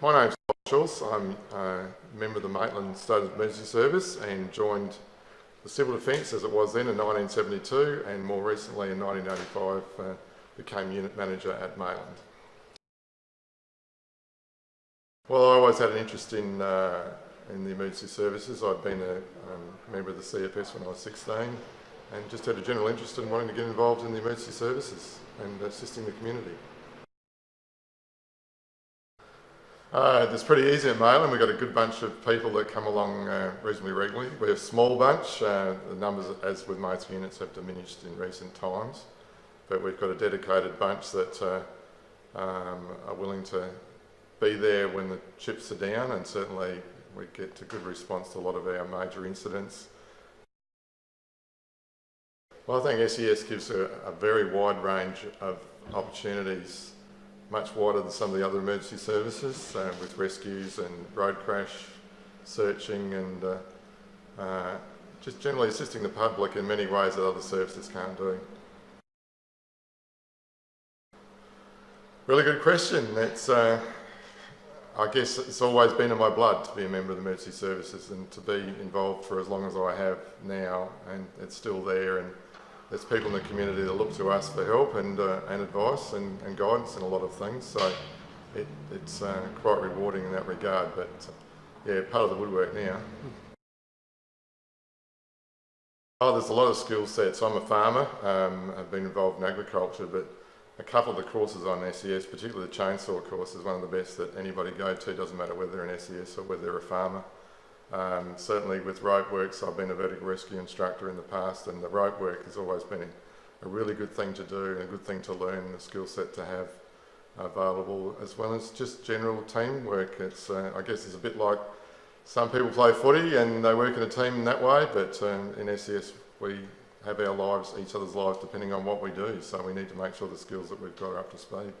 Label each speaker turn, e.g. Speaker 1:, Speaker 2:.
Speaker 1: My name's Bob Schultz. I'm a member of the Maitland State Emergency Service and joined the Civil Defence as it was then in 1972 and more recently in 1985 uh, became unit manager at Maitland. Well, I always had an interest in, uh, in the emergency services. I'd been a um, member of the CFS when I was 16 and just had a general interest in wanting to get involved in the emergency services and assisting the community. Uh, it's pretty easy at Maitland. We've got a good bunch of people that come along uh, reasonably regularly. We're a small bunch. Uh, the numbers, as with most units, have diminished in recent times. But we've got a dedicated bunch that uh, um, are willing to be there when the chips are down and certainly we get a good response to a lot of our major incidents. Well, I think SES gives a, a very wide range of opportunities much wider than some of the other emergency services uh, with rescues and road crash searching and uh, uh, just generally assisting the public in many ways that other services can't do. Really good question. It's, uh, I guess it's always been in my blood to be a member of the emergency services and to be involved for as long as I have now and it's still there and there's people in the community that look to us for help and, uh, and advice and, and, guidance in a lot of things. So it, it's uh, quite rewarding in that regard. But uh, yeah, part of the woodwork now. Oh, there's a lot of skill sets. I'm a farmer. Um, I've been involved in agriculture, but a couple of the courses on SES, particularly the chainsaw course, is one of the best that anybody go to. Doesn't matter whether they're an SES or whether they're a farmer. Um, certainly with rope works, I've been a vertical rescue instructor in the past and the rope work has always been a, really good thing to do and a good thing to learn, a skill set to have available, as well as just general teamwork. It's, uh, I guess it's a bit like some people play footy and they work in a team in that way, but um, in SES we have our lives, each other's lives, depending on what we do. So we need to make sure the skills that we've got are up to speed.